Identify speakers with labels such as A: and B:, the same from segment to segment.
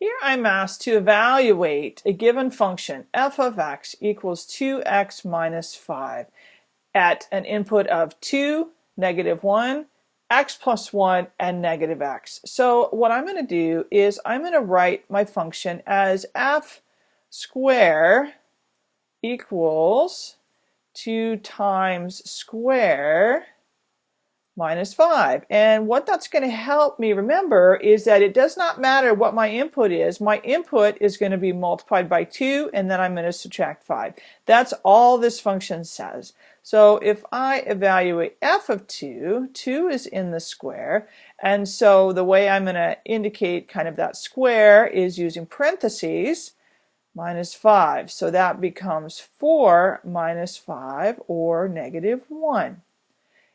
A: Here I'm asked to evaluate a given function f of x equals 2x minus 5 at an input of 2, negative 1, x plus 1, and negative x. So what I'm going to do is I'm going to write my function as f square equals 2 times square minus 5. And what that's going to help me remember is that it does not matter what my input is. My input is going to be multiplied by 2 and then I'm going to subtract 5. That's all this function says. So if I evaluate f of 2, 2 is in the square and so the way I'm going to indicate kind of that square is using parentheses minus 5. So that becomes 4 minus 5 or negative 1.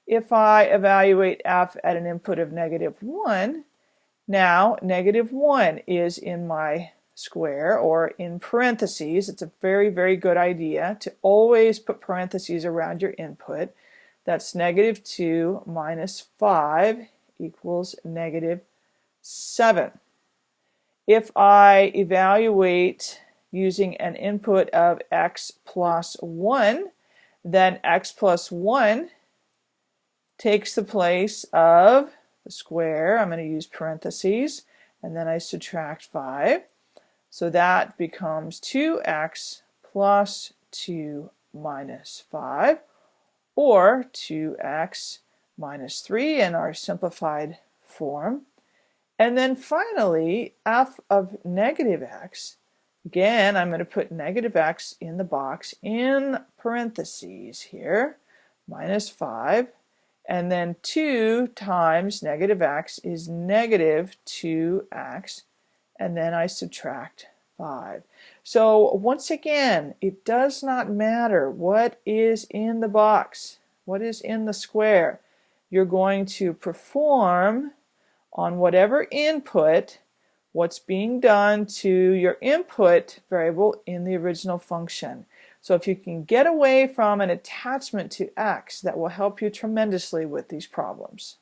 A: If I evaluate f at an input of negative 1, now negative 1 is in my square or in parentheses. It's a very, very good idea to always put parentheses around your input. That's negative 2 minus 5 equals negative 7. If I evaluate using an input of x plus 1, then x plus 1 takes the place of the square. I'm going to use parentheses and then I subtract 5. So that becomes 2x plus 2 minus 5 or 2x minus 3 in our simplified form. And then finally, f of negative x. Again, I'm going to put negative x in the box in parentheses here, minus 5 and then 2 times negative x is negative 2x. And then I subtract 5. So once again, it does not matter what is in the box, what is in the square. You're going to perform on whatever input what's being done to your input variable in the original function. So if you can get away from an attachment to X, that will help you tremendously with these problems.